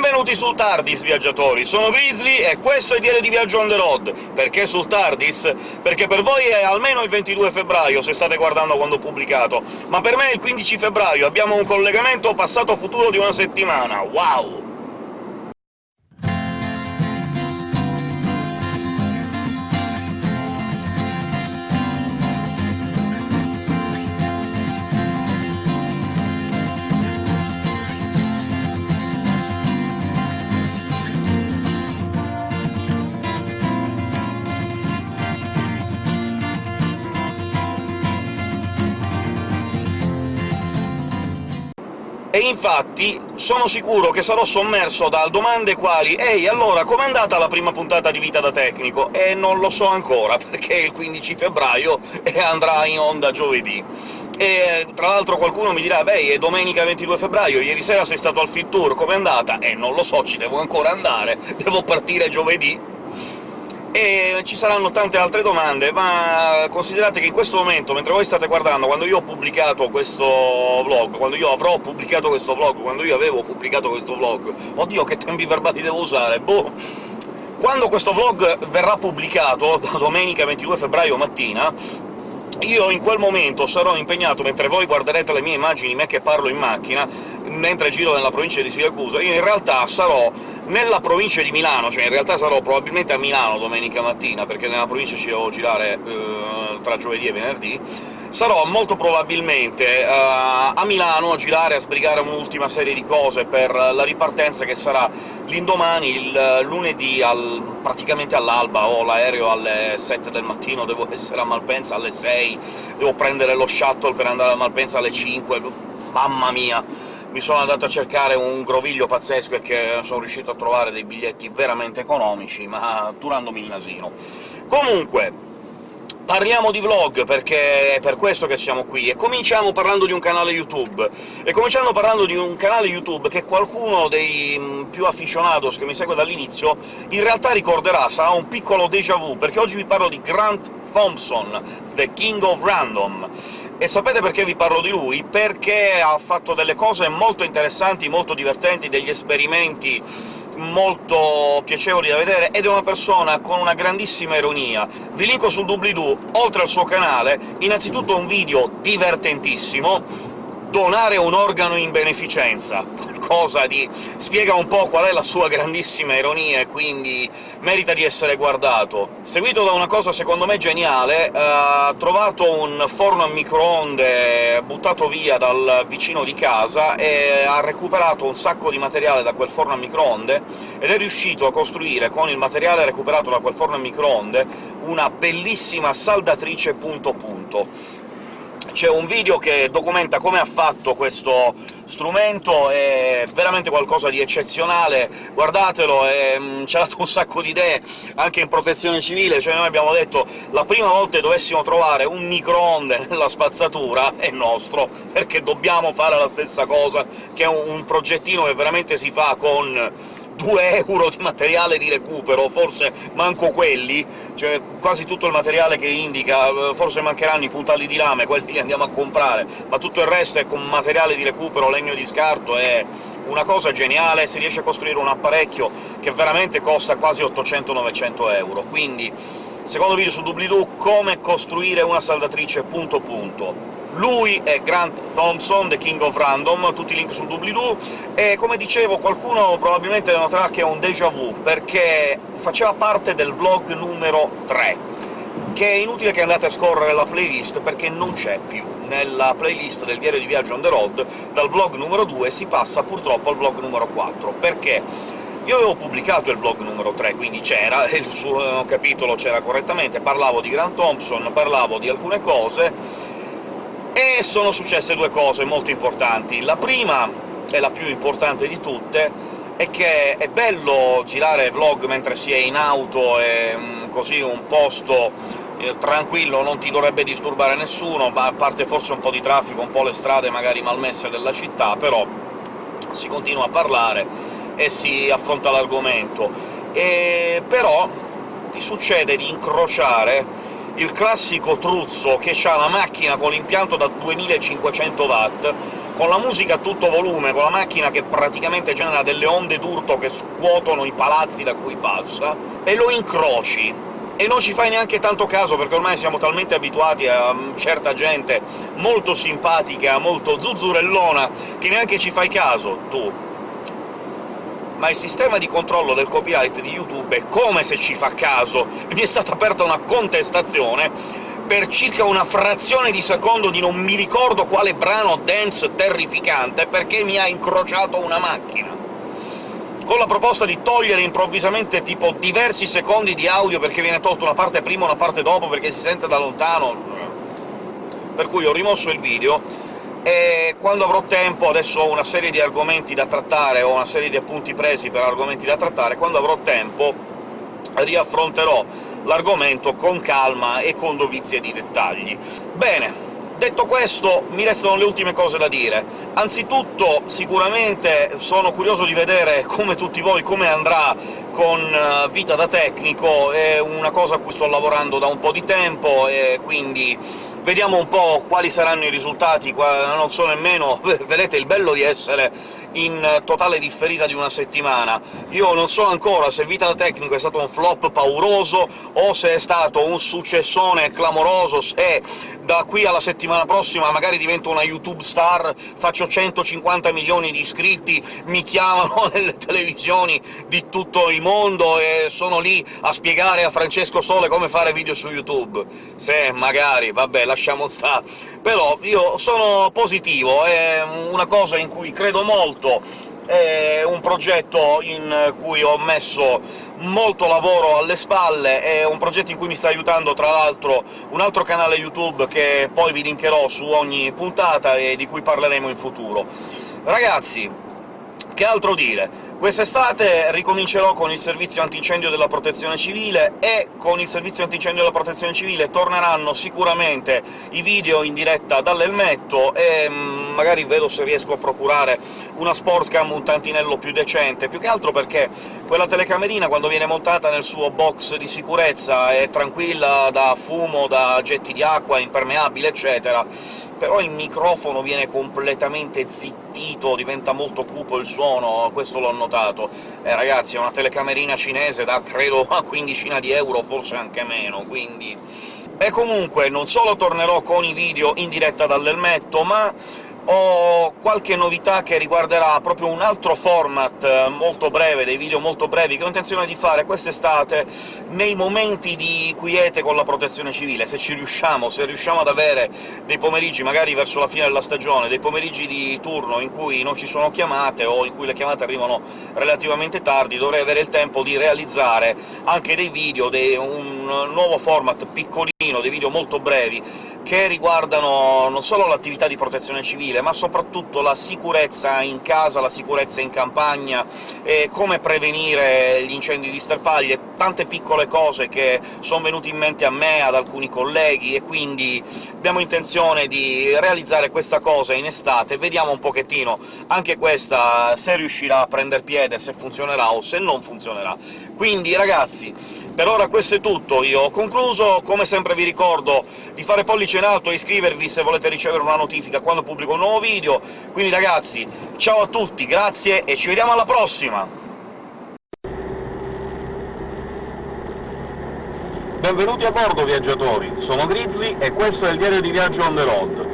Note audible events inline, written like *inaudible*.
Benvenuti sul TARDIS, viaggiatori! Sono Grizzly e questo è Diario di Viaggio on the road. Perché sul TARDIS? Perché per voi è almeno il 22 febbraio, se state guardando quando ho pubblicato, ma per me è il 15 febbraio, abbiamo un collegamento passato-futuro di una settimana, wow! E infatti sono sicuro che sarò sommerso da domande quali «Ehi, allora, com'è andata la prima puntata di Vita da Tecnico?» E non lo so ancora, *laughs* perché è il 15 febbraio e andrà in onda giovedì. E tra l'altro qualcuno mi dirà «Beh, è domenica 22 febbraio, ieri sera sei stato al Fit Tour, com'è andata?» E non lo so, ci devo ancora andare, *laughs* devo partire giovedì, e ci saranno tante altre domande, ma considerate che in questo momento, mentre voi state guardando, quando io ho pubblicato questo vlog, quando io avrò pubblicato questo vlog, quando io avevo pubblicato questo vlog... Oddio, che tempi verbali devo usare, boh... Quando questo vlog verrà pubblicato, da domenica 22 febbraio mattina, io in quel momento sarò impegnato, mentre voi guarderete le mie immagini, me che parlo in macchina, mentre giro nella provincia di Siracusa, io in realtà sarò nella provincia di Milano, cioè in realtà sarò probabilmente a Milano domenica mattina, perché nella provincia ci devo girare eh, tra giovedì e venerdì, sarò molto probabilmente uh, a Milano a girare, a sbrigare un'ultima serie di cose per la ripartenza che sarà l'indomani, il lunedì, al, praticamente all'alba, ho l'aereo alle 7 del mattino, devo *laughs* essere a Malpensa alle 6, devo prendere lo shuttle per andare a Malpensa alle 5, mamma mia! Mi sono andato a cercare un groviglio pazzesco e che sono riuscito a trovare dei biglietti veramente economici, ma durandomi il nasino. Comunque, parliamo di vlog, perché è per questo che siamo qui, e cominciamo parlando di un canale YouTube. E cominciando parlando di un canale YouTube che qualcuno dei mm, più aficionados che mi segue dall'inizio in realtà ricorderà, sarà un piccolo déjà vu, perché oggi vi parlo di Grant Thompson, The King of Random. E sapete perché vi parlo di lui? Perché ha fatto delle cose molto interessanti, molto divertenti, degli esperimenti molto piacevoli da vedere, ed è una persona con una grandissima ironia. Vi linko sul doobly-doo, oltre al suo canale, innanzitutto un video divertentissimo, donare un organo in beneficenza, qualcosa di... spiega un po' qual è la sua grandissima ironia e quindi merita di essere guardato. Seguito da una cosa secondo me geniale, eh, ha trovato un forno a microonde buttato via dal vicino di casa e ha recuperato un sacco di materiale da quel forno a microonde, ed è riuscito a costruire, con il materiale recuperato da quel forno a microonde, una bellissima saldatrice punto punto c'è un video che documenta come ha fatto questo strumento, è veramente qualcosa di eccezionale, guardatelo, mm, *laughs* ci ha dato un sacco di idee anche in protezione civile, cioè noi abbiamo detto la prima volta che dovessimo trovare un microonde *laughs* nella spazzatura è nostro, perché dobbiamo fare la stessa cosa, che è un progettino che veramente si fa con 2 euro di materiale di recupero, forse manco quelli, cioè quasi tutto il materiale che indica, forse mancheranno i puntalli di lame, quelli li andiamo a comprare, ma tutto il resto è con materiale di recupero, legno di scarto, è una cosa geniale, si riesce a costruire un apparecchio che veramente costa quasi 800-900 euro, quindi secondo video su doobly-doo come costruire una saldatrice punto punto. Lui è Grant Thompson, The King of Random, tutti i link sul doobly-doo, e come dicevo qualcuno probabilmente noterà che è un déjà vu, perché faceva parte del vlog numero 3, che è inutile che andate a scorrere la playlist, perché non c'è più. Nella playlist del diario di viaggio on the road, dal vlog numero 2 si passa purtroppo al vlog numero 4, perché io avevo pubblicato il vlog numero 3, quindi c'era, *laughs* il suo capitolo c'era correttamente, parlavo di Grant Thompson, parlavo di alcune cose, e sono successe due cose molto importanti. La prima, e la più importante di tutte, è che è bello girare vlog mentre si è in auto e mm, così un posto eh, tranquillo, non ti dovrebbe disturbare nessuno, ma a parte forse un po' di traffico, un po' le strade magari malmesse della città, però si continua a parlare e si affronta l'argomento. E però ti succede di incrociare il classico truzzo che ha la macchina con l'impianto da 2500 watt, con la musica a tutto volume, con la macchina che praticamente genera delle onde d'urto che scuotono i palazzi da cui passa, e lo incroci, e non ci fai neanche tanto caso, perché ormai siamo talmente abituati a certa gente molto simpatica, molto zuzzurellona, che neanche ci fai caso, tu. Ma il sistema di controllo del copyright di YouTube è come se ci fa caso! Mi è stata aperta una contestazione per circa una frazione di secondo di non mi ricordo quale brano dance terrificante, perché mi ha incrociato una macchina con la proposta di togliere improvvisamente tipo diversi secondi di audio perché viene tolta una parte prima e una parte dopo perché si sente da lontano, per cui ho rimosso il video, e quando avrò tempo, adesso ho una serie di argomenti da trattare, ho una serie di appunti presi per argomenti da trattare, quando avrò tempo riaffronterò l'argomento con calma e con dovizie di dettagli. Bene, Detto questo, mi restano le ultime cose da dire. Anzitutto, sicuramente sono curioso di vedere, come tutti voi, come andrà con eh, Vita da tecnico, è una cosa a cui sto lavorando da un po' di tempo, e quindi vediamo un po' quali saranno i risultati, non so nemmeno... *laughs* vedete il bello di essere in totale differita di una settimana. Io non so ancora se Vita da Tecnico è stato un flop pauroso o se è stato un successone clamoroso, se da qui alla settimana prossima magari divento una YouTube star, faccio 150 milioni di iscritti, mi chiamano *laughs* nelle televisioni di tutto il mondo e sono lì a spiegare a Francesco Sole come fare video su YouTube. Se, magari, vabbè, lasciamo stare. Però io sono positivo, è una cosa in cui credo molto, è un progetto in cui ho messo molto lavoro alle spalle, è un progetto in cui mi sta aiutando tra l'altro un altro canale YouTube che poi vi linkerò su ogni puntata e di cui parleremo in futuro. Ragazzi, che altro dire? Quest'estate ricomincerò con il servizio antincendio della Protezione Civile, e con il servizio antincendio della Protezione Civile torneranno sicuramente i video in diretta dall'elmetto, e mm, magari vedo se riesco a procurare una sportcam un tantinello più decente, più che altro perché quella telecamerina, quando viene montata nel suo box di sicurezza, è tranquilla da fumo, da getti di acqua, impermeabile, eccetera, però il microfono viene completamente zittito, diventa molto cupo il suono, questo l'ho notato. Eh, ragazzi, è una telecamerina cinese da, credo, una quindicina di euro, forse anche meno, quindi... E comunque, non solo tornerò con i video in diretta dall'elmetto, ma ho qualche novità che riguarderà proprio un altro format eh, molto breve, dei video molto brevi, che ho intenzione di fare quest'estate nei momenti di quiete con la protezione civile, se ci riusciamo, se riusciamo ad avere dei pomeriggi, magari verso la fine della stagione, dei pomeriggi di turno in cui non ci sono chiamate, o in cui le chiamate arrivano relativamente tardi, dovrei avere il tempo di realizzare anche dei video, dei, un nuovo format piccolino, dei video molto brevi, che riguardano non solo l'attività di protezione civile, ma soprattutto la sicurezza in casa, la sicurezza in campagna, come prevenire gli incendi di sterpaglie, tante piccole cose che sono venute in mente a me, ad alcuni colleghi, e quindi abbiamo intenzione di realizzare questa cosa in estate, vediamo un pochettino anche questa se riuscirà a prender piede, se funzionerà o se non funzionerà. Quindi, ragazzi, per ora questo è tutto, io ho concluso, come sempre vi ricordo di fare pollice in alto e iscrivervi se volete ricevere una notifica quando pubblico un nuovo video, quindi ragazzi, ciao a tutti, grazie e ci vediamo alla prossima! Benvenuti a bordo, viaggiatori! Sono Grizzly e questo è il diario di viaggio on the road.